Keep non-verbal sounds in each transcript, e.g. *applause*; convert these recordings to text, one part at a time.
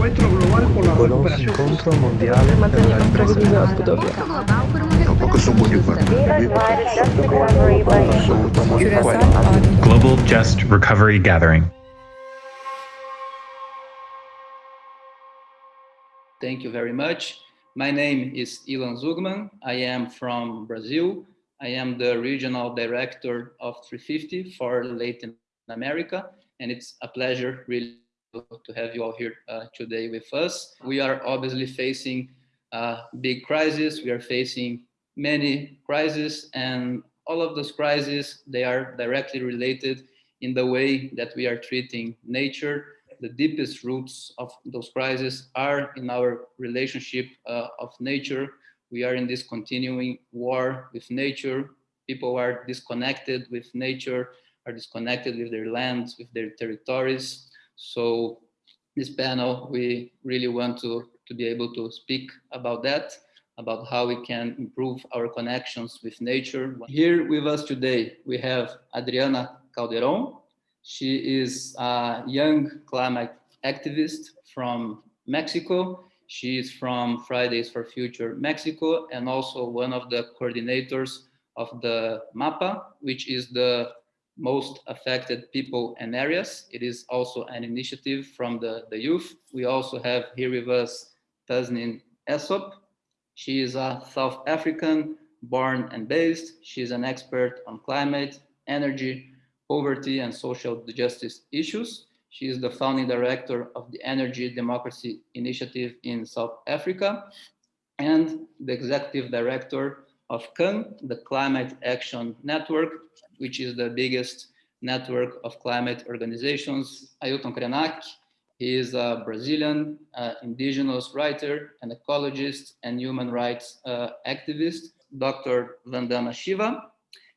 Encuentro global por la Conosce incontro mondiale per la ripresa della Budapest. Tampoco son muy Global Just Recovery Gathering. Thank you very much. My name is Ilan Zugman. I am from Brazil. I am the regional director of 350 for Latin America, and it's a pleasure really to have you all here uh, today with us. We are obviously facing a big crisis. We are facing many crises, and all of those crises, they are directly related in the way that we are treating nature the deepest roots of those crises are in our relationship uh, of nature. We are in this continuing war with nature. People are disconnected with nature, are disconnected with their lands, with their territories. So this panel, we really want to, to be able to speak about that, about how we can improve our connections with nature. Here with us today, we have Adriana Calderon, she is a young climate activist from Mexico. She is from Fridays for Future Mexico and also one of the coordinators of the MAPA, which is the most affected people and areas. It is also an initiative from the, the youth. We also have here with us Tasneem Essop. She is a South African born and based. She is an expert on climate, energy, poverty and social justice issues. She is the founding director of the Energy Democracy Initiative in South Africa and the executive director of CAN, the Climate Action Network, which is the biggest network of climate organizations. Ailton Krenak, he is a Brazilian uh, indigenous writer, an ecologist, and human rights uh, activist. Dr. Vandana Shiva,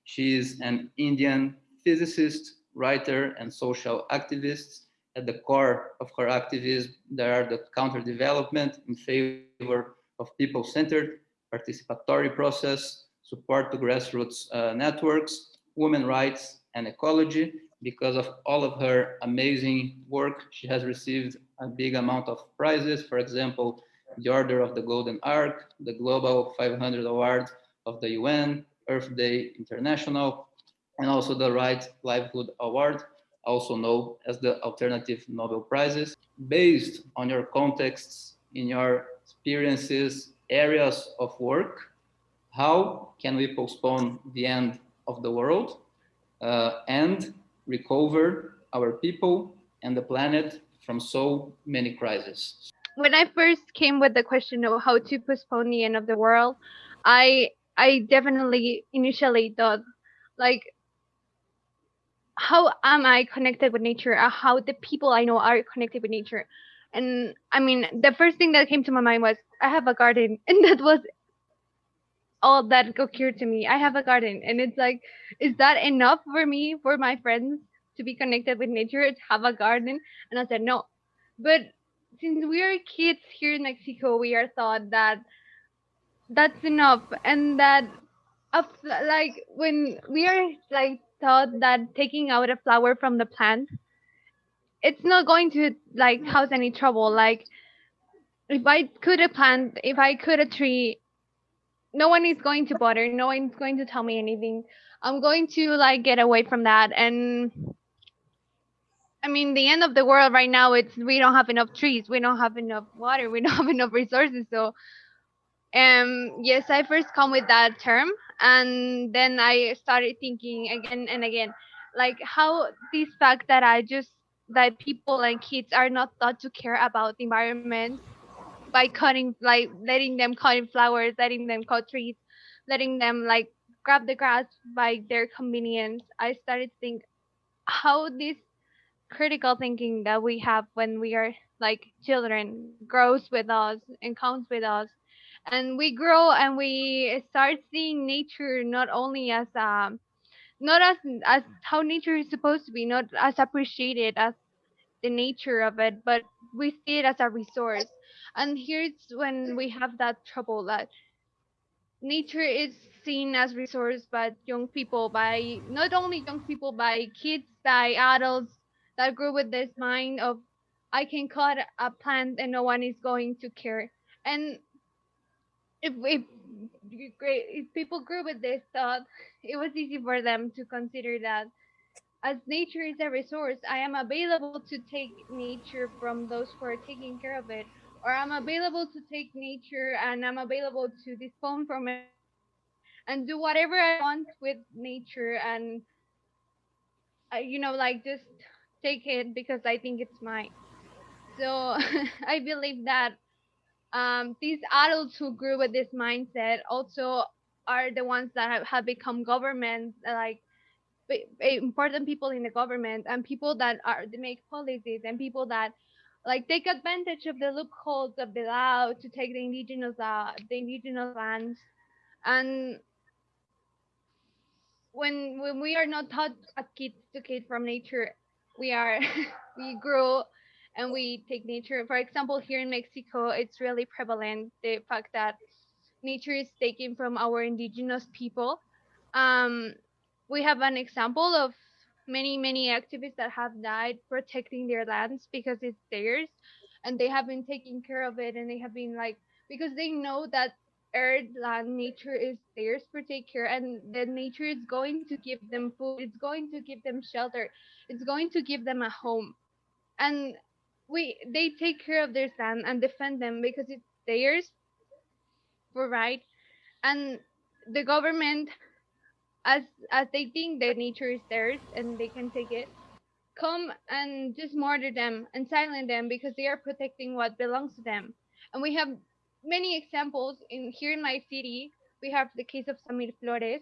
she is an Indian physicist, writer, and social activist. At the core of her activism, there are the counter development in favor of people-centered participatory process, support to grassroots uh, networks, women rights, and ecology. Because of all of her amazing work, she has received a big amount of prizes. For example, the Order of the Golden Ark, the Global 500 Award of the UN, Earth Day International, and also the Right Livelihood Award, also known as the Alternative Nobel Prizes. Based on your contexts, in your experiences, areas of work, how can we postpone the end of the world uh, and recover our people and the planet from so many crises? When I first came with the question of how to postpone the end of the world, I I definitely initially thought like how am I connected with nature? Or how the people I know are connected with nature? And I mean, the first thing that came to my mind was I have a garden, *laughs* and that was all that occurred to me. I have a garden, and it's like, is that enough for me, for my friends to be connected with nature, to have a garden? And I said no. But since we are kids here in Mexico, we are taught that that's enough, and that like when we are like thought that taking out a flower from the plant it's not going to like cause any trouble like if i could a plant if i could a tree no one is going to bother. No one's going to tell me anything. I'm going to like get away from that. And i mean the end of the world right now it's we don't have enough trees. We don't have enough water. We *laughs* don't have enough resources. So um yes i first come with that term. And then i started thinking again and again like how this fact that i just that people and kids are not thought to care about the environment by cutting like letting them cutting flowers letting them cut trees letting them like grab the grass by their convenience. I started to think how this critical thinking that we have when we are like children grows with us and comes with us. And we grow and we start seeing nature not only as um not as as how nature is supposed to be not as appreciated as the nature of it but we see it as a resource and here's when we have that trouble that nature is seen as resource by young people by not only young people by kids by adults that grew with this mind of I can cut a plant and no one is going to care. And if great if people grew with this thought, it was easy for them to consider that as nature is a resource, I am available to take nature from those who are taking care of it, or I'm available to take nature and I'm available to dispose from it and do whatever I want with nature and uh, you know like just take it because I think it's mine. So *laughs* I believe that um, these adults who grew with this mindset also are the ones that have, have become governments like important people in the government and people that are they make policies and people that like take advantage of the loopholes of the law to take the indigenous uh, the indigenous lands. And when when we are not taught as kids to kid from nature we are *laughs* we grow and we take nature. For example here in mexico it's really prevalent the fact that nature is taken from our indigenous people. Um, we have an example of many many activists that have died protecting their lands because it's theirs and they have been taking care of it and they have been like because they know that earth land nature is theirs to take care and the nature is going to give them food it's going to give them shelter it's going to give them a home. And we they take care of their land and defend them because it's theirs for right? And the government as as they think that nature is theirs and they can take it come and just murder them and silence them because they are protecting what belongs to them. And we have many examples in here in my city. We have the case of samir flores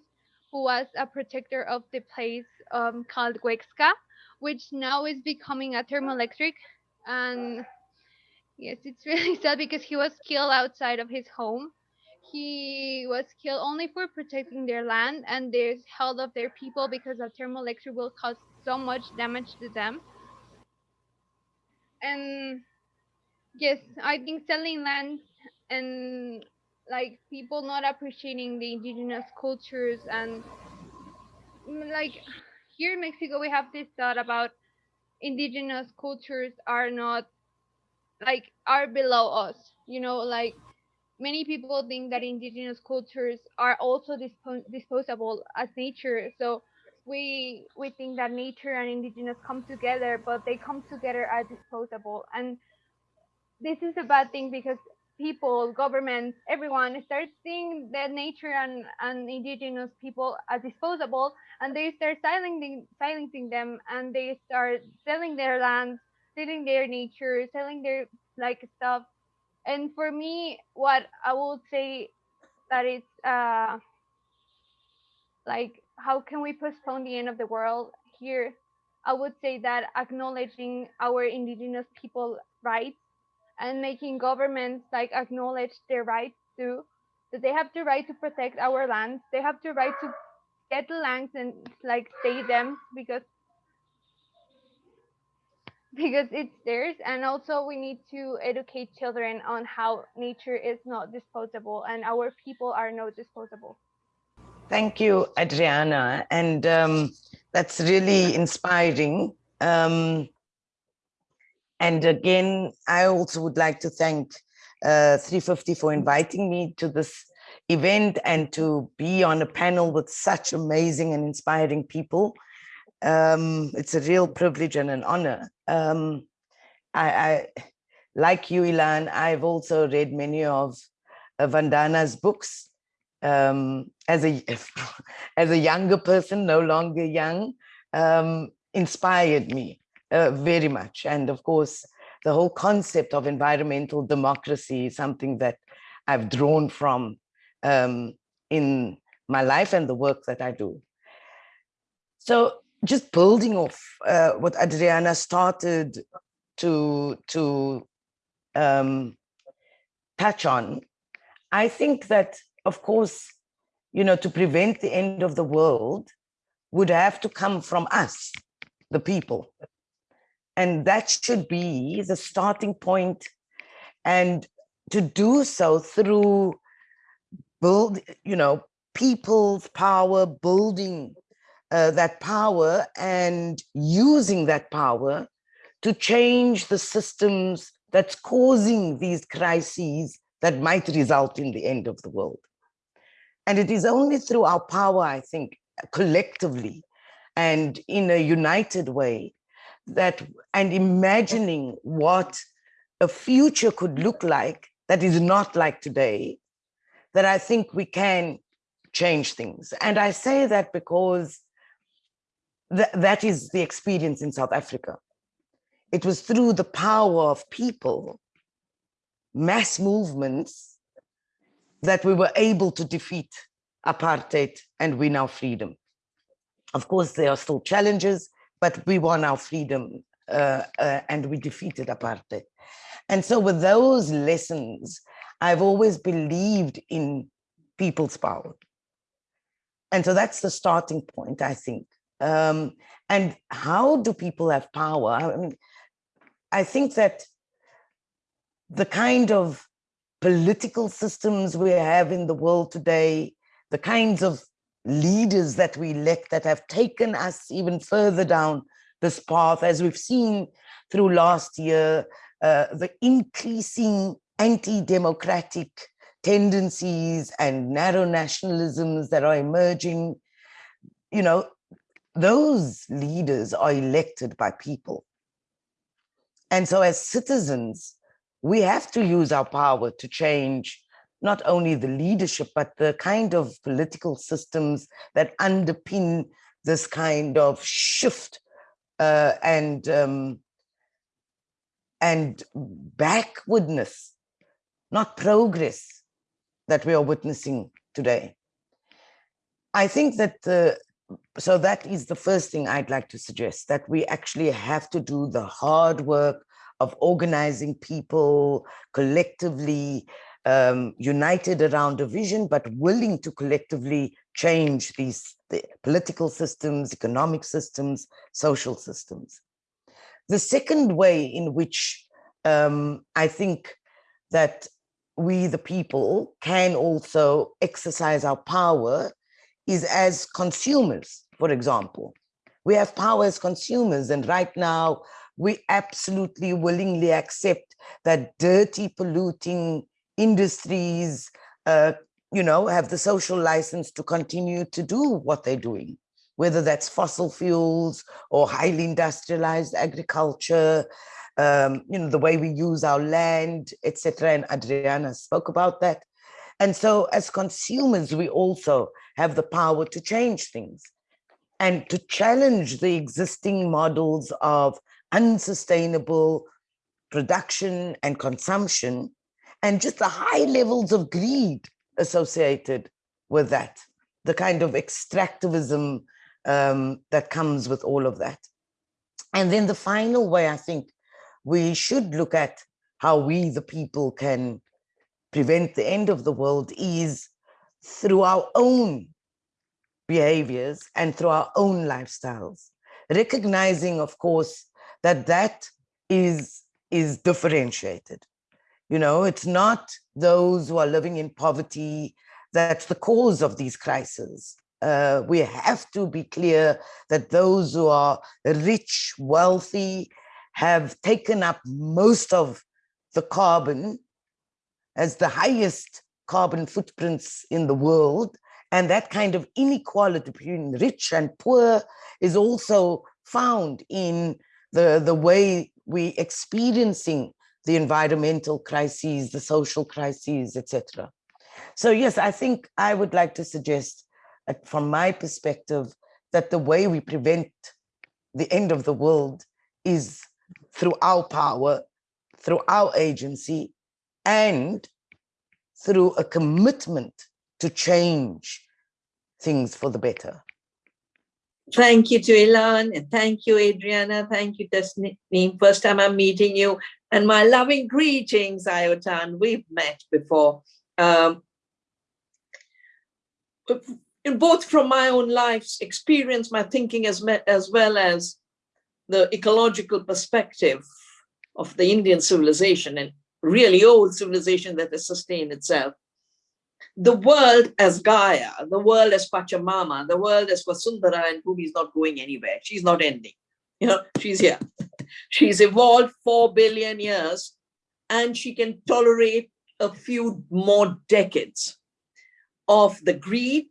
who was a protector of the place um, called Huexca, which now is becoming a thermoelectric. And yes it's really *laughs* sad because he was killed outside of his home he was killed only for protecting their land and the health of their people because a thermoelectric will cause so much damage to them. And yes, I think selling land and like people not appreciating the indigenous cultures and mm, like here in Mexico we have this thought about indigenous cultures are not like are below us, you know, like many people think that indigenous cultures are also dispo- disposable as nature. So we we think that nature and indigenous come together but they come together as disposable. And this is a bad thing because people governments everyone starts seeing that nature and, and indigenous people as disposable and they start silencing silencing them and they start selling their lands selling their nature selling their like stuff and for me what i would say that it's uh like how can we postpone the end of the world here? I would say that acknowledging our indigenous people rights and making governments like acknowledge their rights too that they have the right to protect our lands they have the right to get the lands and like stay them because because it's theirs and also we need to educate children on how nature is not disposable and our people are not disposable Thank you, Adriana. And um, that's really inspiring. Um, and again, I also would like to thank uh, 350 for inviting me to this event and to be on a panel with such amazing and inspiring people. Um, it's a real privilege and an honor. Um, I, I, like you, Ilan, I've also read many of uh, Vandana's books um, as a *laughs* as a younger person, no longer young, um, inspired me uh, very much. And of course, the whole concept of environmental democracy is something that I've drawn from um, in my life and the work that I do. So just building off uh, what Adriana started to to um, touch on, I think that of course, you know, to prevent the end of the world would have to come from us, the people. And that should be the starting point and to do so through build, you know, people's power, building uh, that power and using that power to change the systems that's causing these crises that might result in the end of the world. And it is only through our power, I think, collectively and in a united way that and imagining what a future could look like that is not like today, that I think we can change things. And I say that because th that is the experience in South Africa. It was through the power of people, mass movements, that we were able to defeat apartheid and win our freedom. Of course, there are still challenges, but we won our freedom uh, uh, and we defeated apartheid. And so with those lessons, I've always believed in people's power. And so that's the starting point, I think. Um, and how do people have power? I mean, I think that the kind of political systems we have in the world today, the kinds of leaders that we elect that have taken us even further down this path, as we've seen through last year, uh, the increasing anti-democratic tendencies and narrow nationalisms that are emerging, you know, those leaders are elected by people. And so as citizens, we have to use our power to change not only the leadership, but the kind of political systems that underpin this kind of shift uh, and um, and backwardness, not progress that we are witnessing today. I think that the, so that is the first thing I'd like to suggest, that we actually have to do the hard work of organizing people collectively, um, united around a vision, but willing to collectively change these the political systems, economic systems, social systems. The second way in which um, I think that we, the people, can also exercise our power is as consumers, for example. We have power as consumers, and right now we absolutely willingly accept that dirty, polluting industries, uh, you know, have the social license to continue to do what they're doing, whether that's fossil fuels or highly industrialized agriculture, um, you know, the way we use our land, etc. And Adriana spoke about that. And so as consumers, we also have the power to change things and to challenge the existing models of unsustainable production and consumption and just the high levels of greed associated with that, the kind of extractivism um, that comes with all of that. And then the final way I think we should look at how we, the people, can prevent the end of the world is through our own behaviors and through our own lifestyles, recognizing, of course, that that is, is differentiated. You know, it's not those who are living in poverty that's the cause of these crises. Uh, we have to be clear that those who are rich, wealthy, have taken up most of the carbon as the highest carbon footprints in the world. And that kind of inequality between rich and poor is also found in the, the way we experiencing the environmental crises, the social crises, etc. So yes, I think I would like to suggest uh, from my perspective that the way we prevent the end of the world is through our power, through our agency, and through a commitment to change things for the better. Thank you to Ilan and thank you, Adriana. Thank you, Destiny. First time I'm meeting you. And my loving greetings, Ailton. We've met before. Um, both from my own life's experience, my thinking as, as well as the ecological perspective of the Indian civilization and really old civilization that has sustained itself. The world as Gaia, the world as Pachamama, the world as Vasundhara and Bhumi is not going anywhere. She's not ending. You know, she's here. *laughs* She's evolved 4 billion years and she can tolerate a few more decades of the greed,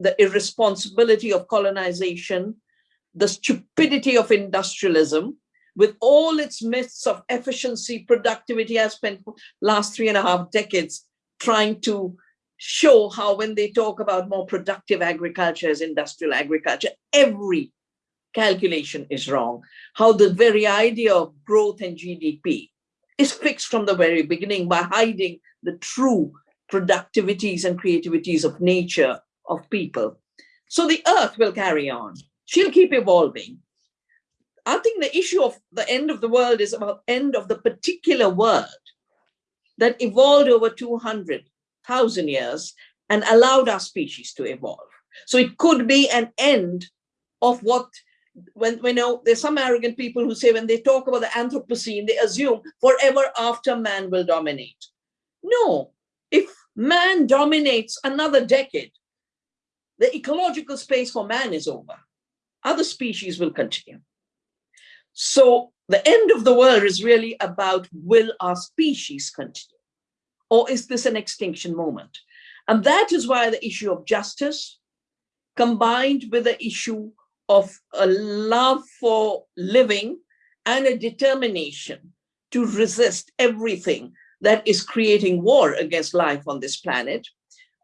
the irresponsibility of colonization, the stupidity of industrialism, with all its myths of efficiency, productivity. I spent last three and a half decades trying to show how when they talk about more productive agriculture as industrial agriculture, every calculation is wrong. How the very idea of growth and GDP is fixed from the very beginning by hiding the true productivities and creativities of nature, of people. So the earth will carry on. She'll keep evolving. I think the issue of the end of the world is about end of the particular world that evolved over 200,000 years and allowed our species to evolve. So it could be an end of what when we know there's some arrogant people who say when they talk about the Anthropocene, they assume forever after man will dominate. No, if man dominates another decade, the ecological space for man is over. Other species will continue. So the end of the world is really about will our species continue? Or is this an extinction moment? And that is why the issue of justice combined with the issue of a love for living and a determination to resist everything that is creating war against life on this planet.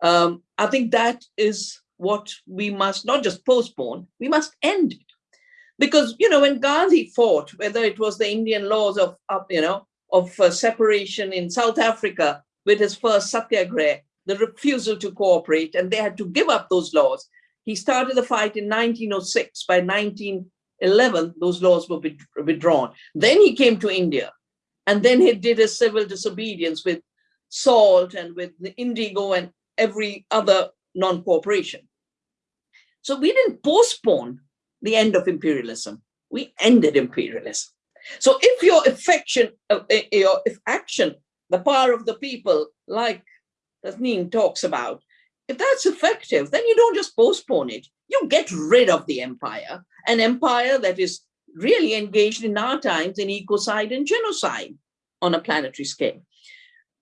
Um, I think that is what we must not just postpone, we must end it. Because, you know, when Gandhi fought, whether it was the Indian laws of, of you know, of uh, separation in South Africa with his first satyagraha, the refusal to cooperate, and they had to give up those laws. He started the fight in 1906. By 1911, those laws were withdrawn. Then he came to India and then he did his civil disobedience with salt and with the indigo and every other non-cooperation. So we didn't postpone the end of imperialism. We ended imperialism. So if your affection, uh, uh your if action, the power of the people, like Tasneem talks about, if that's effective, then you don't just postpone it. You get rid of the empire, an empire that is really engaged in our times in ecocide and genocide on a planetary scale.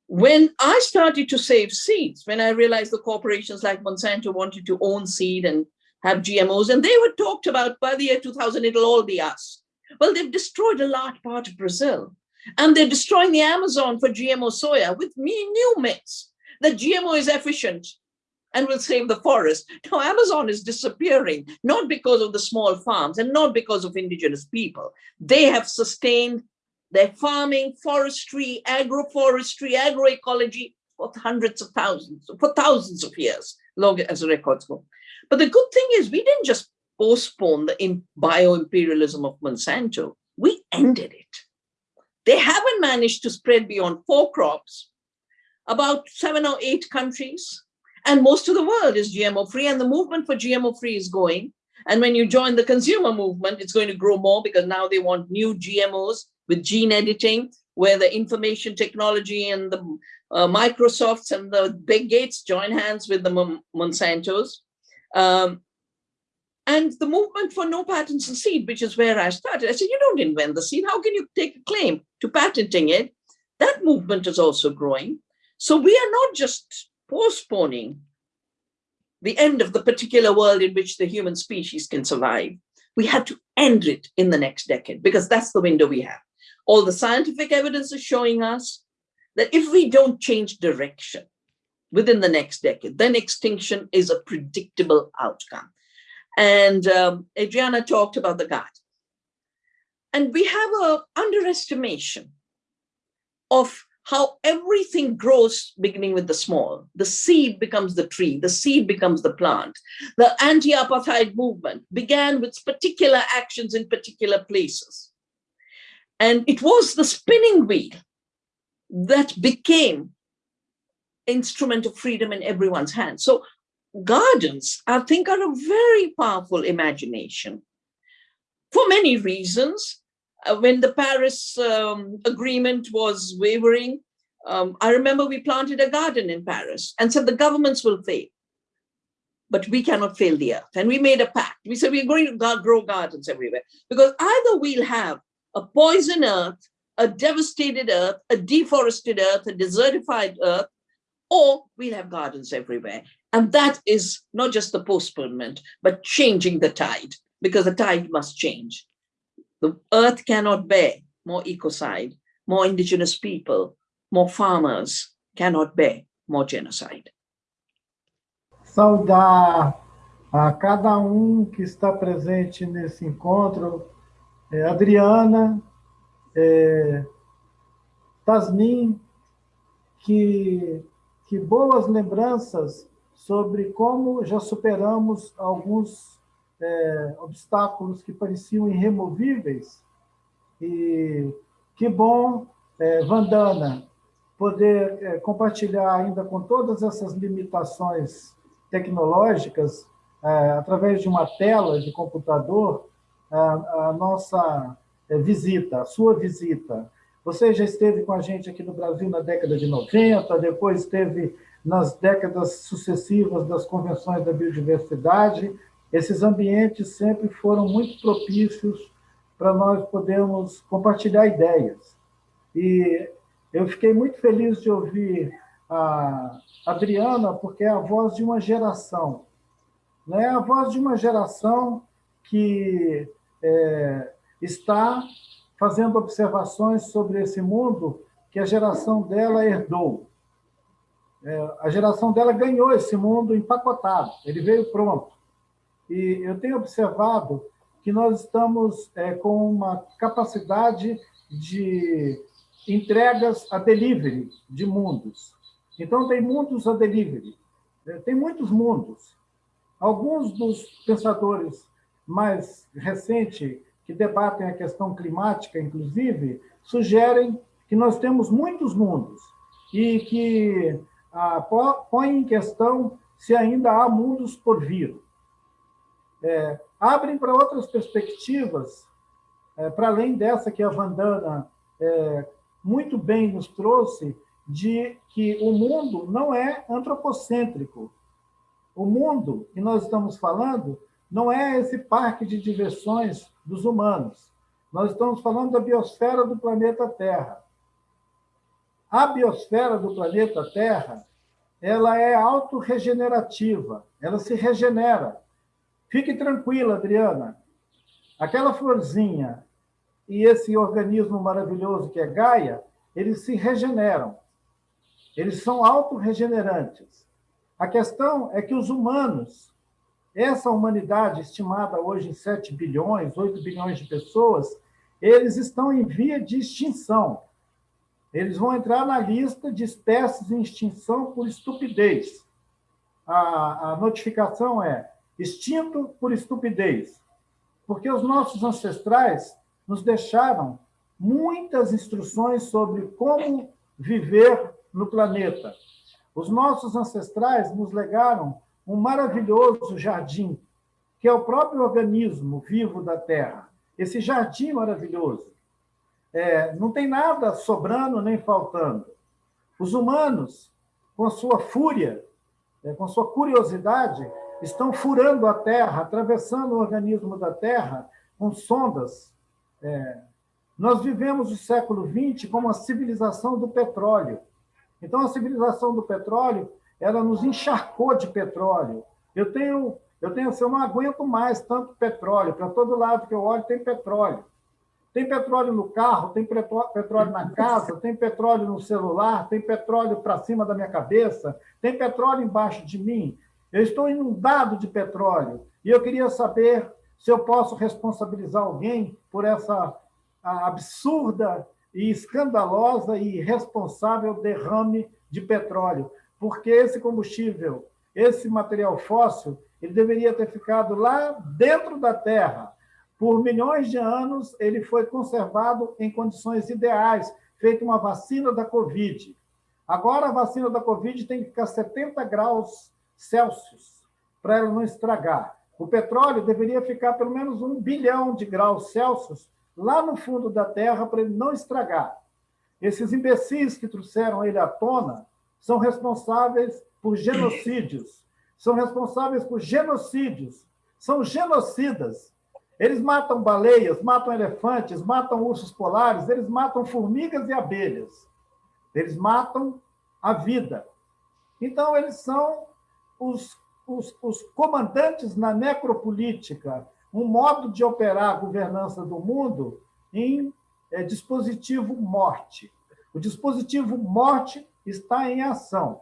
When I started to save seeds, when I realized the corporations like Monsanto wanted to own seed and have GMOs, and they were talked about by the year 2000, it'll all be us. Well, they've destroyed a large part of Brazil, and they're destroying the Amazon for GMO soya with new myths that GMO is efficient and will save the forest. Now, Amazon is disappearing, not because of the small farms and not because of indigenous people. They have sustained their farming, forestry, agroforestry, agroecology for hundreds of thousands, for thousands of years, long as records go. But the good thing is we didn't just postpone the bio-imperialism of Monsanto, we ended it. They haven't managed to spread beyond four crops, about seven or eight countries, and most of the world is GMO free and the movement for GMO free is going. And when you join the consumer movement, it's going to grow more because now they want new GMOs with gene editing, where the information technology and the uh, Microsofts and the Bill Gates join hands with the Monsantos. Um, and the movement for no patents in seed, which is where I started. I said, you don't invent the seed. How can you take a claim to patenting it? That movement is also growing. So we are not just postponing the end of the particular world in which the human species can survive. We have to end it in the next decade because that's the window we have. All the scientific evidence is showing us that if we don't change direction within the next decade, then extinction is a predictable outcome. And um, Adriana talked about the garden. And we have a underestimation of how everything grows beginning with the small. The seed becomes the tree, the seed becomes the plant. The anti-apartheid movement began with particular actions in particular places. And it was the spinning wheel that became instrument of freedom in everyone's hands. So gardens, I think, are a very powerful imagination for many reasons uh, when the Paris um, agreement was wavering, um, I remember we planted a garden in Paris and said the governments will fail. but we cannot fail the earth. And we made a pact. We said we're going to grow gardens everywhere because either we'll have a poison earth, a devastated earth, a deforested earth, a desertified earth, or we'll have gardens everywhere. And that is not just the postponement, but changing the tide, because the tide must change. The earth cannot bear more ecocide, more indigenous people, more farmers cannot bear more genocide. Saudar a cada um que está presente nesse encontro, é, Adriana, é, Tasmin, que, que boas lembranças sobre como já superamos alguns é, obstáculos que pareciam irremovíveis. E que bom, é, Vandana, poder é, compartilhar ainda com todas essas limitações tecnológicas, é, através de uma tela de computador, a, a nossa é, visita, a sua visita. Você já esteve com a gente aqui no Brasil na década de 90, depois esteve nas décadas sucessivas das convenções da biodiversidade, esses ambientes sempre foram muito propícios para nós podermos compartilhar ideias. E eu fiquei muito feliz de ouvir a Adriana, porque é a voz de uma geração. É a voz de uma geração que é, está fazendo observações sobre esse mundo que a geração dela herdou. É, a geração dela ganhou esse mundo empacotado, ele veio pronto. E eu tenho observado que nós estamos é, com uma capacidade de entregas a delivery de mundos. Então, tem mundos a delivery, é, tem muitos mundos. Alguns dos pensadores mais recentes, que debatem a questão climática, inclusive, sugerem que nós temos muitos mundos e que ah, põe em questão se ainda há mundos por vir. É, abrem para outras perspectivas, é, para além dessa que a Vandana é, muito bem nos trouxe, de que o mundo não é antropocêntrico. O mundo que nós estamos falando não é esse parque de diversões dos humanos. Nós estamos falando da biosfera do planeta Terra. A biosfera do planeta Terra, ela é autorregenerativa, ela se regenera. Fique tranquila, Adriana. Aquela florzinha e esse organismo maravilhoso que é Gaia, eles se regeneram. Eles são autorregenerantes. A questão é que os humanos, essa humanidade estimada hoje em 7 bilhões, 8 bilhões de pessoas, eles estão em via de extinção. Eles vão entrar na lista de espécies em extinção por estupidez. A, a notificação é extinto por estupidez, porque os nossos ancestrais nos deixaram muitas instruções sobre como viver no planeta. Os nossos ancestrais nos legaram um maravilhoso jardim, que é o próprio organismo vivo da Terra. Esse jardim maravilhoso. É, não tem nada sobrando nem faltando. Os humanos, com sua fúria, é, com sua curiosidade, estão furando a Terra, atravessando o organismo da Terra com sondas. É, nós vivemos o século XX como a civilização do petróleo. Então, a civilização do petróleo, ela nos encharcou de petróleo. Eu tenho, eu tenho, assim, eu não aguento mais tanto petróleo. Para todo lado que eu olho tem petróleo. Tem petróleo no carro, tem petróleo na casa, tem petróleo no celular, tem petróleo para cima da minha cabeça, tem petróleo embaixo de mim. Eu estou inundado de petróleo e eu queria saber se eu posso responsabilizar alguém por essa absurda e escandalosa e irresponsável derrame de petróleo, porque esse combustível, esse material fóssil, ele deveria ter ficado lá dentro da Terra, por milhões de anos, ele foi conservado em condições ideais, feita uma vacina da Covid. Agora, a vacina da Covid tem que ficar 70 graus Celsius para ela não estragar. O petróleo deveria ficar pelo menos um bilhão de graus Celsius lá no fundo da Terra para ele não estragar. Esses imbecis que trouxeram ele à tona são responsáveis por genocídios, são responsáveis por genocídios, são genocidas. Eles matam baleias, matam elefantes, matam ursos polares, eles matam formigas e abelhas. Eles matam a vida. Então, eles são os, os, os comandantes na necropolítica, um modo de operar a governança do mundo em é, dispositivo morte. O dispositivo morte está em ação.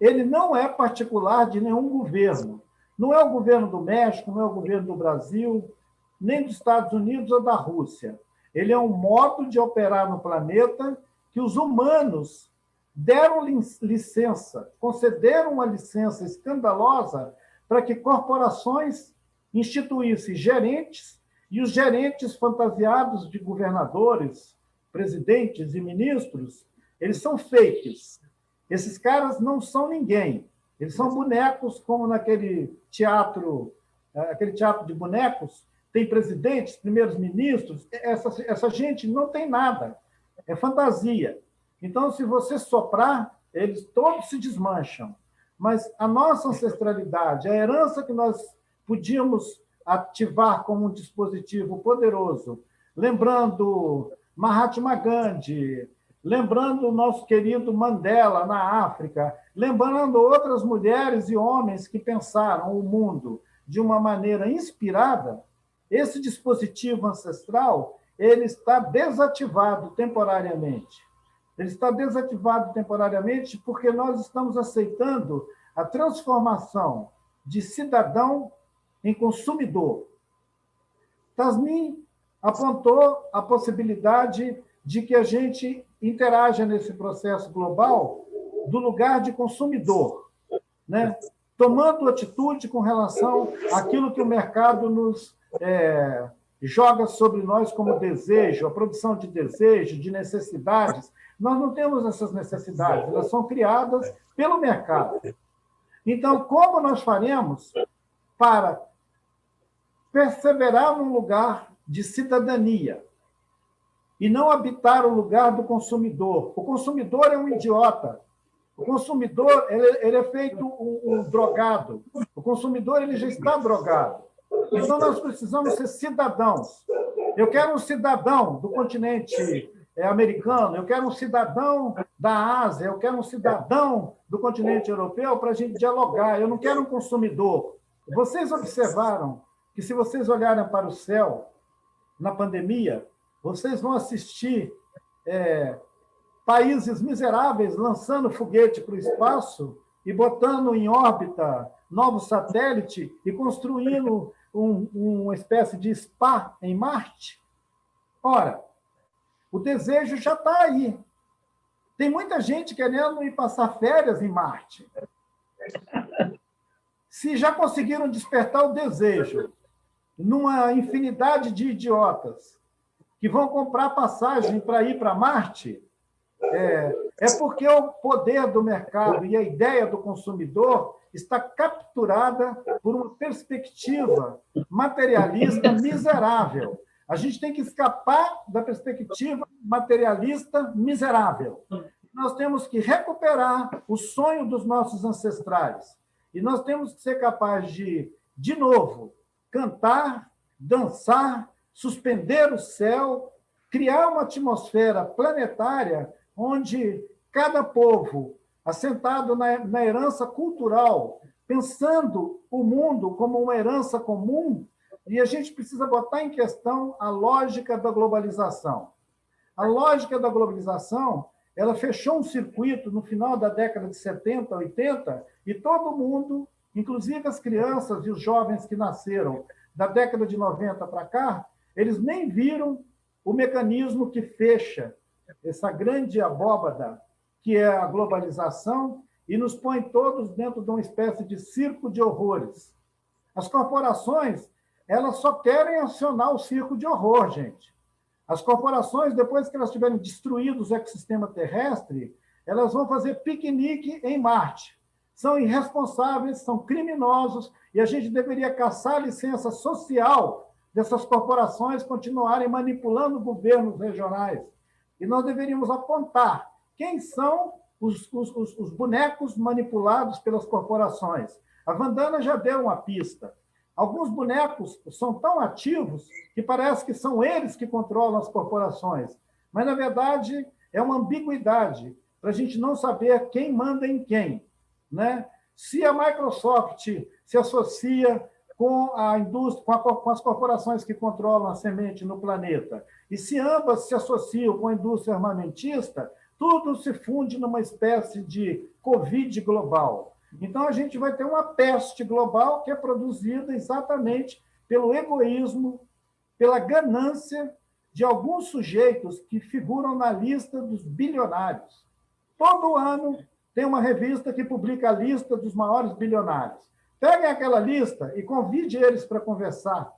Ele não é particular de nenhum governo. Não é o governo do México, não é o governo do Brasil, nem dos Estados Unidos ou da Rússia. Ele é um modo de operar no planeta que os humanos deram licença, concederam uma licença escandalosa para que corporações instituíssem gerentes e os gerentes fantasiados de governadores, presidentes e ministros, eles são fakes. Esses caras não são ninguém. Eles são bonecos, como naquele teatro, eh, aquele teatro de bonecos, tem presidentes, primeiros ministros. Essa, essa gente não tem nada. É fantasia. Então, se você soprar, eles todos se desmancham. Mas a nossa ancestralidade, a herança que nós podíamos ativar como um dispositivo poderoso, lembrando Mahatma Gandhi, lembrando o nosso querido Mandela na África, lembrando outras mulheres e homens que pensaram o mundo de uma maneira inspirada, esse dispositivo ancestral ele está desativado temporariamente. Ele está desativado temporariamente porque nós estamos aceitando a transformação de cidadão em consumidor. Tasmin apontou a possibilidade de que a gente interaja nesse processo global do lugar de consumidor, né? tomando atitude com relação àquilo que o mercado nos é, joga sobre nós como desejo, a produção de desejo, de necessidades. Nós não temos essas necessidades, elas são criadas pelo mercado. Então, como nós faremos para perseverar num lugar de cidadania e não habitar o lugar do consumidor. O consumidor é um idiota. O consumidor ele, ele é feito um, um, drogado. O consumidor ele já está drogado. Então nós precisamos ser cidadãos. Eu quero um cidadão do continente é, americano, eu quero um cidadão da Ásia, eu quero um cidadão do continente europeu para a gente dialogar. Eu não quero um consumidor. Vocês observaram que se vocês olharem para o céu na pandemia, vocês vão assistir é, países miseráveis lançando foguete para o espaço e botando em órbita novo satélite e construindo um, uma espécie de spa em Marte. Ora, o desejo já está aí. Tem muita gente querendo ir passar férias em Marte. Se já conseguiram despertar o desejo numa infinidade de idiotas que vão comprar passagem para ir para Marte, é, é porque o poder do mercado e a ideia do consumidor está capturada por uma perspectiva materialista miserável. A gente tem que escapar da perspectiva materialista miserável. Nós temos que recuperar o sonho dos nossos ancestrais. E nós temos que ser capazes de, de novo, cantar, dançar, suspender o céu, criar uma atmosfera planetária onde cada povo, assentado na, na herança cultural, pensando o mundo como uma herança comum, e a gente precisa botar em questão a lógica da globalização. A lógica da globalização ela fechou um circuito no final da década de 70, 80, e todo mundo inclusive as crianças e os jovens que nasceram da década de 90 para cá, eles nem viram o mecanismo que fecha essa grande abóbada que é a globalização e nos põe todos dentro de uma espécie de circo de horrores. As corporações, elas só querem acionar o circo de horror, gente. As corporações, depois que elas tiverem destruído o ecossistema terrestre, elas vão fazer piquenique em Marte são irresponsáveis, são criminosos, e a gente deveria caçar licença social dessas corporações continuarem manipulando governos regionais. E nós deveríamos apontar quem são os, os, os bonecos manipulados pelas corporações. A Vandana já deu uma pista. Alguns bonecos são tão ativos que parece que são eles que controlam as corporações. Mas, na verdade, é uma ambiguidade para a gente não saber quem manda em quem. Né? Se a Microsoft se associa com a indústria, com, a, com, as corporações que controlam a semente no planeta, e se ambas se associam com a indústria armamentista, tudo se funde numa espécie de Covid global. Então, a gente vai ter uma peste global que é produzida exatamente pelo egoísmo, pela ganância de alguns sujeitos que figuram na lista dos bilionários. Todo ano tem uma revista que publica a lista dos maiores bilionários. Peguem aquela lista e convide eles para conversar.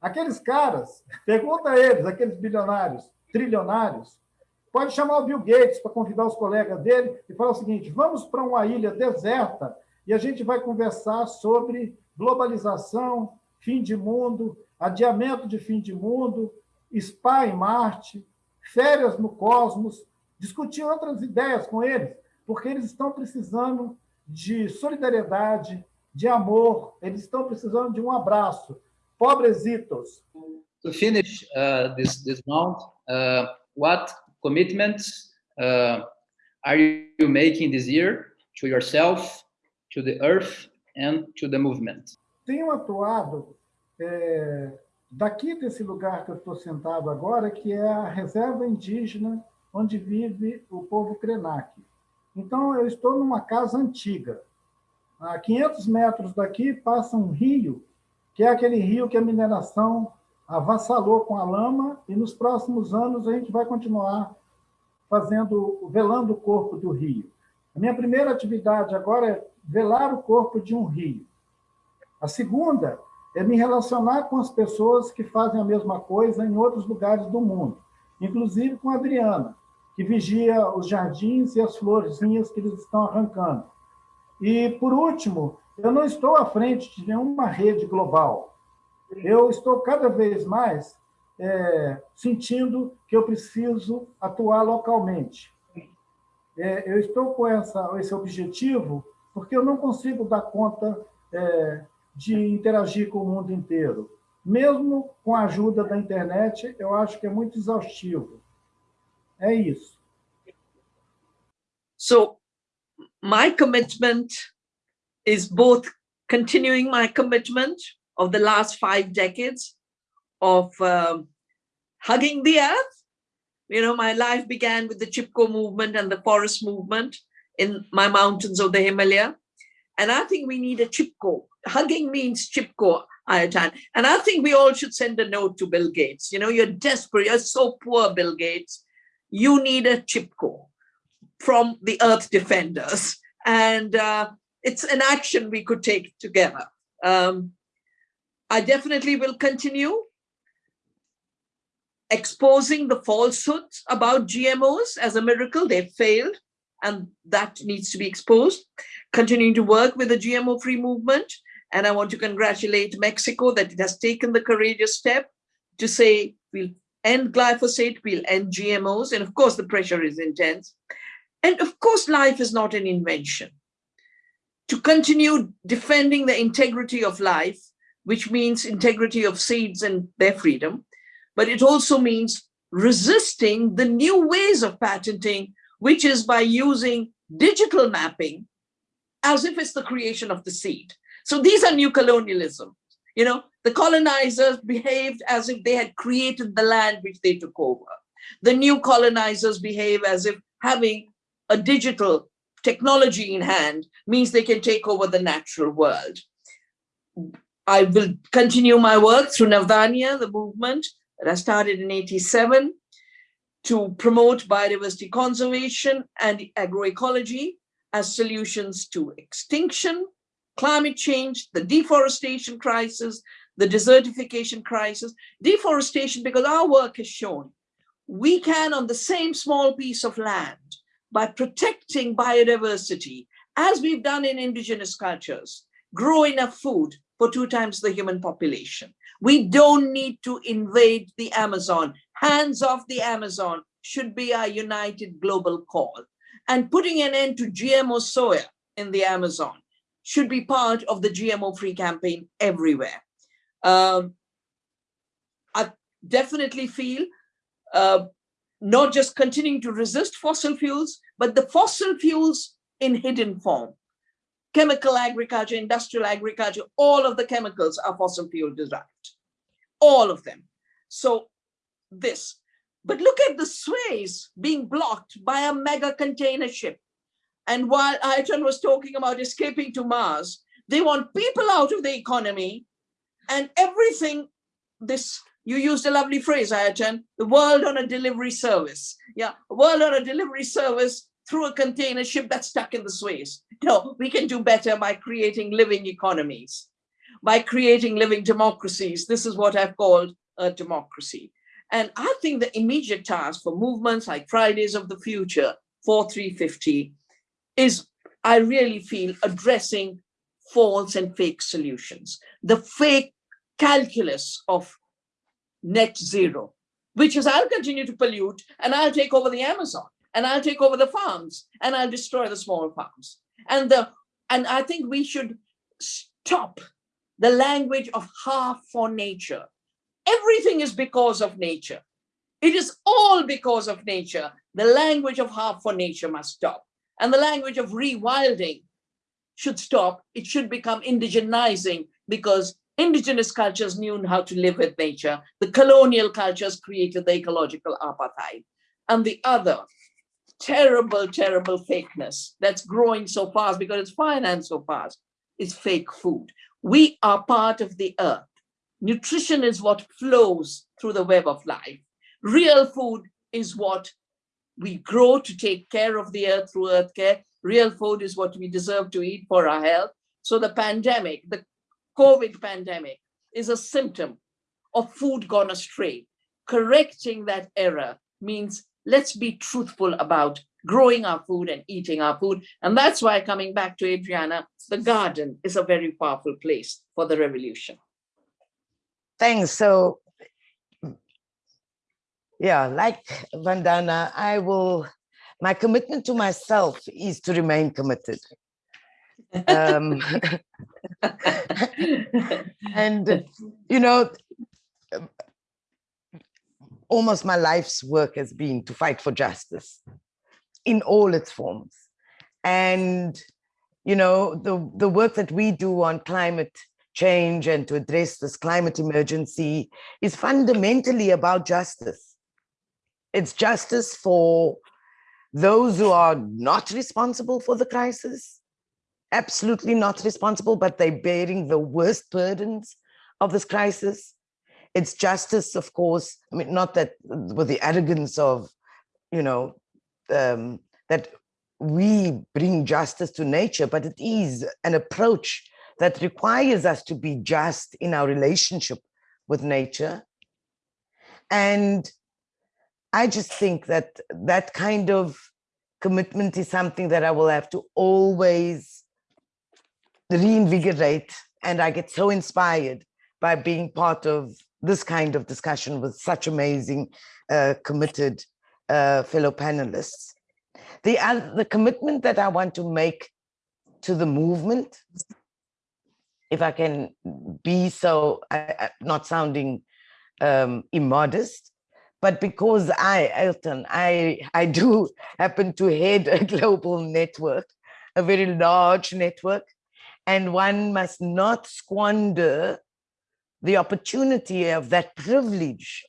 Aqueles caras, *laughs* pergunta a eles, aqueles bilionários, trilionários, Pode chamar o Bill Gates para convidar os colegas dele e falar o seguinte: vamos para uma ilha deserta e a gente vai conversar sobre globalização, fim de mundo, adiamento de fim de mundo, spa em Marte, férias no cosmos, discutir outras ideias com eles, porque eles estão precisando de solidariedade, de amor, eles estão precisando de um abraço. Pobresitos. To finish uh, this, this round, uh, what commitments uh, are you making this year to yourself, to the earth, and to the movement? Tenho atuado é, daqui desse lugar que eu estou sentado agora, que é a reserva indígena onde vive o povo Krenak. Então, eu estou numa casa antiga. A 500 metros daqui passa um rio, que é aquele rio que a mineração avassalou com a lama, e nos próximos anos a gente vai continuar fazendo, velando o corpo do rio. A minha primeira atividade agora é velar o corpo de um rio. A segunda é me relacionar com as pessoas que fazem a mesma coisa em outros lugares do mundo, inclusive com a Adriana, que vigia os jardins e as florzinhas que eles estão arrancando. E, por último, eu não estou à frente de nenhuma rede global eu estou cada vez mais é, sentindo que eu preciso atuar localmente. É, eu estou com essa, esse objetivo porque eu não consigo dar conta é, de interagir com o mundo inteiro. Mesmo com a ajuda da internet, eu acho que é muito exaustivo. É isso. So, my commitment is both continuing my commitment of the last five decades of um, hugging the earth. You know, my life began with the Chipko movement and the forest movement in my mountains of the Himalaya. And I think we need a Chipko. Hugging means Chipko, Ailton. And I think we all should send a note to Bill Gates. You know, you're desperate. You're so poor, Bill Gates. You need a Chipko from the Earth Defenders. And uh, it's an action we could take together. Um, I definitely will continue exposing the falsehoods about GMOs as a miracle. They failed and that needs to be exposed. Continuing to work with the GMO-free movement. And I want to congratulate Mexico that it has taken the courageous step to say we'll end glyphosate, we'll end GMOs. And of course, the pressure is intense. And of course, life is not an invention. To continue defending the integrity of life, which means integrity of seeds and their freedom, but it also means resisting the new ways of patenting, which is by using digital mapping as if it's the creation of the seed. So these are new colonialism. You know, the colonizers behaved as if they had created the land which they took over. The new colonizers behave as if having a digital technology in hand means they can take over the natural world. I will continue my work through Navdanya, the movement that I started in 87 to promote biodiversity conservation and agroecology as solutions to extinction, climate change, the deforestation crisis, the desertification crisis, deforestation, because our work has shown we can on the same small piece of land by protecting biodiversity, as we've done in indigenous cultures, grow enough food for two times the human population. We don't need to invade the Amazon. Hands off the Amazon should be our united global call. And putting an end to GMO soya in the Amazon should be part of the GMO-free campaign everywhere. Um, I definitely feel uh, not just continuing to resist fossil fuels, but the fossil fuels in hidden form. Chemical agriculture, industrial agriculture, all of the chemicals are fossil fuel derived, all of them. So this, but look at the Suez being blocked by a mega container ship. And while Ailton was talking about escaping to Mars, they want people out of the economy and everything, this, you used a lovely phrase, Ailton, the world on a delivery service. Yeah, world on a delivery service through a container ship that's stuck in the Suez. No, we can do better by creating living economies, by creating living democracies. This is what I've called a democracy. And I think the immediate task for movements like Fridays of the Future, 4350, is, I really feel, addressing false and fake solutions. The fake calculus of net zero, which is I'll continue to pollute and I'll take over the Amazon and I'll take over the farms and I'll destroy the small farms. And the and I think we should stop the language of half for nature Everything is because of nature. It is all because of nature. The language of half for nature must stop. And the language of rewilding should stop. It should become indigenizing because indigenous cultures knew how to live with nature. The colonial cultures created the ecological apartheid. And the other terrible, terrible fakeness that's growing so fast because it's financed so fast is fake food. We are part of the earth. Nutrition is what flows through the web of life. Real food is what we grow to take care of the earth through earth care. Real food is what we deserve to eat for our health. So the pandemic, the COVID pandemic is a symptom of food gone astray. Correcting that error means let's be truthful about growing our food and eating our food. And that's why coming back to Adriana, the garden is a very powerful place for the revolution. Thanks. So, yeah, like Vandana, I will, my commitment to myself is to remain committed. Um, *laughs* and, you know, almost my life's work has been to fight for justice in all its forms. And, you know, the, the work that we do on climate change and to address this climate emergency is fundamentally about justice. It's justice for those who are not responsible for the crisis, absolutely not responsible, but they're bearing the worst burdens of this crisis. It's justice, of course, I mean, not that with the arrogance of, you know, um, that we bring justice to nature, but it is an approach that requires us to be just in our relationship with nature. And I just think that that kind of commitment is something that I will have to always reinvigorate. And I get so inspired by being part of this kind of discussion with such amazing, uh, committed uh, fellow panelists. The, uh, the commitment that I want to make to the movement if I can be so, not sounding um, immodest, but because I, Ailton, I, I do *laughs* happen to head a global network, a very large network, and one must not squander the opportunity of that privilege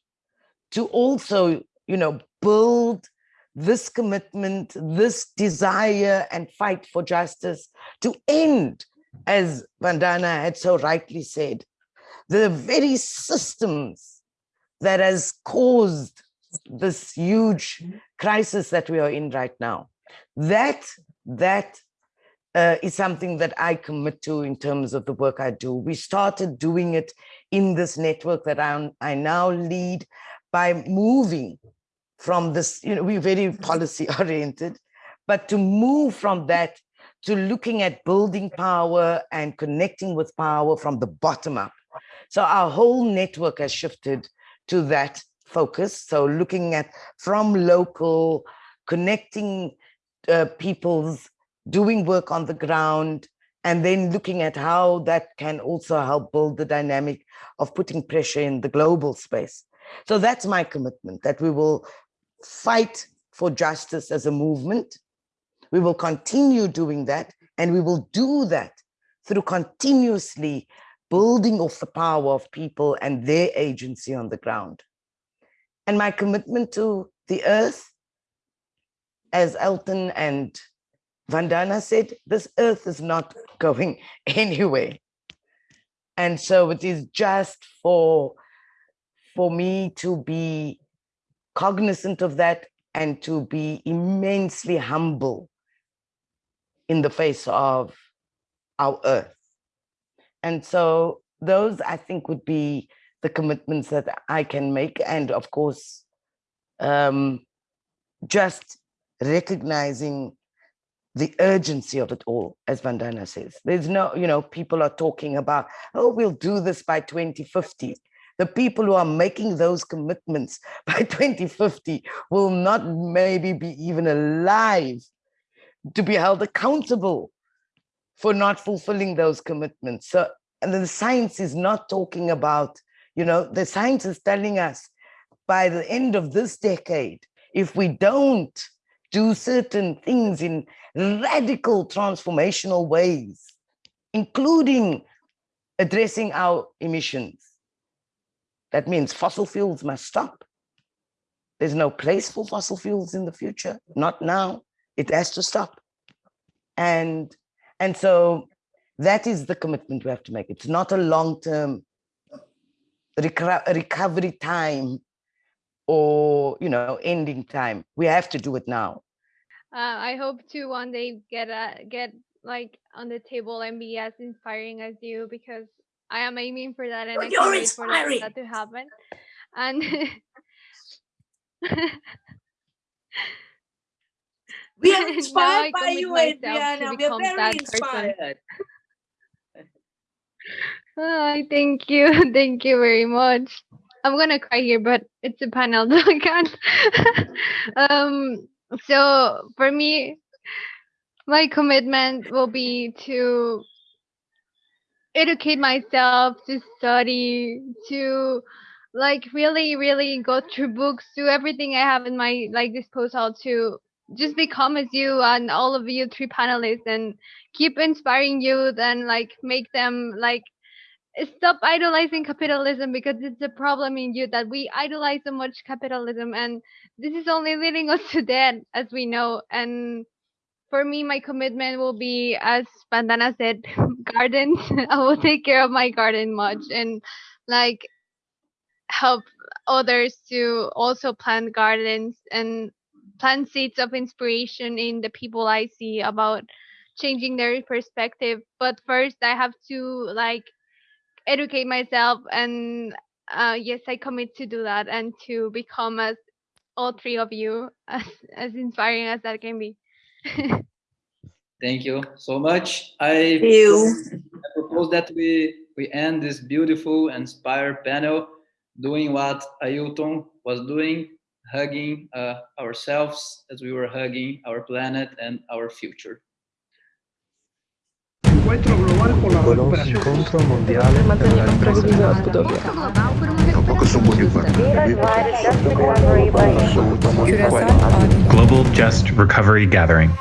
to also, you know, build this commitment, this desire and fight for justice to end as Vandana had so rightly said, the very systems that has caused this huge crisis that we are in right now. That, that uh, is something that I commit to in terms of the work I do. We started doing it in this network that I, I now lead by moving from this, you know, we're very policy *laughs* oriented, but to move from that to looking at building power and connecting with power from the bottom up. So our whole network has shifted to that focus. So looking at from local, connecting uh, people's doing work on the ground and then looking at how that can also help build the dynamic of putting pressure in the global space. So that's my commitment, that we will fight for justice as a movement. We will continue doing that, and we will do that through continuously building off the power of people and their agency on the ground. And my commitment to the earth, as Ailton and Vandana said, this earth is not going *laughs* anywhere. And so it is just for, for me to be cognizant of that and to be immensely humble in the face of our earth. And so those I think would be the commitments that I can make. And of course, um, just recognizing the urgency of it all, as Vandana says. There's no, you know, people are talking about, oh, we'll do this by 2050. The people who are making those commitments *laughs* by 2050 will not maybe be even alive to be held accountable for not fulfilling those commitments. So, and the science is not talking about, you know, the science is telling us by the end of this decade, if we don't do certain things in radical transformational ways, including addressing our emissions. That means fossil fuels must stop. There's no place for fossil fuels in the future, not now. It has to stop. And, and so that is the commitment we have to make. It's not a long-term recovery time or you know ending time we have to do it now uh, i hope to one day get a get like on the table and be as inspiring as you because i am aiming for that and oh, i can't wait for that, that to happen. And *laughs* we are *laughs* inspired by you adriana. We are very inspired. *laughs* Oh, thank you. Thank you very much. I'm gonna cry here, but it's a panel, so I can't. um, so for me, my commitment will be to educate myself, to study, to like really, really go through books, do everything I have in my like disposal to just become as you and all of you three panelists and keep inspiring youth and like make them like stop idolizing capitalism because it's a problem in you that we idolize so much capitalism and this is only leading us to death as we know and for me my commitment will be as Vandana said *laughs* gardens. *laughs* I will take care of my garden much and like help others to also plant gardens and plant seeds of inspiration in the people i see about changing their perspective. But first i have to like educate myself and uh, yes i commit to do that and to become as all three of you *laughs* as as inspiring as that can be. *laughs* Thank you so much. I, I propose that we we end this beautiful inspired panel doing what Ailton was doing hugging uh, ourselves as we were hugging our planet and our future. Incontro globale por la recuperación. incontro mondiale per la ripresa Global Just Recovery Gathering.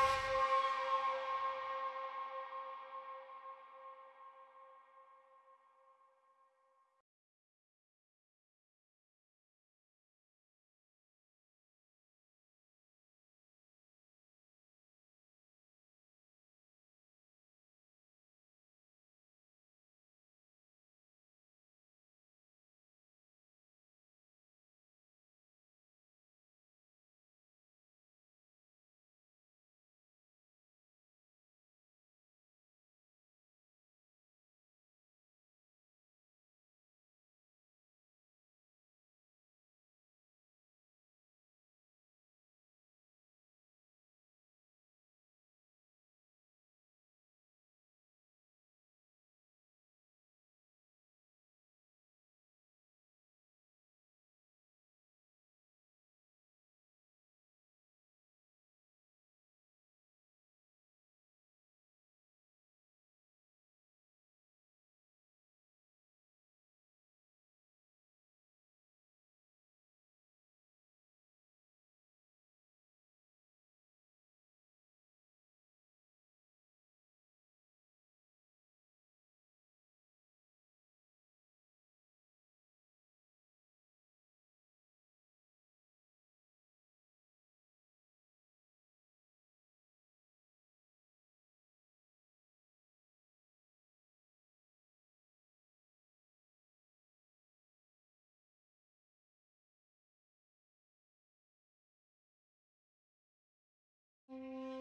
You.